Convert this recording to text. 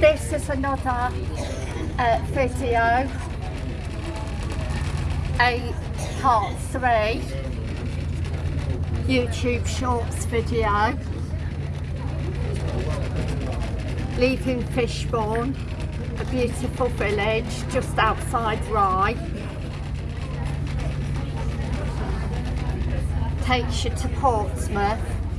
This is another uh, video, a part three. YouTube Shorts video, leaving Fishbourne, a beautiful village just outside Ryde. Takes you to Portsmouth.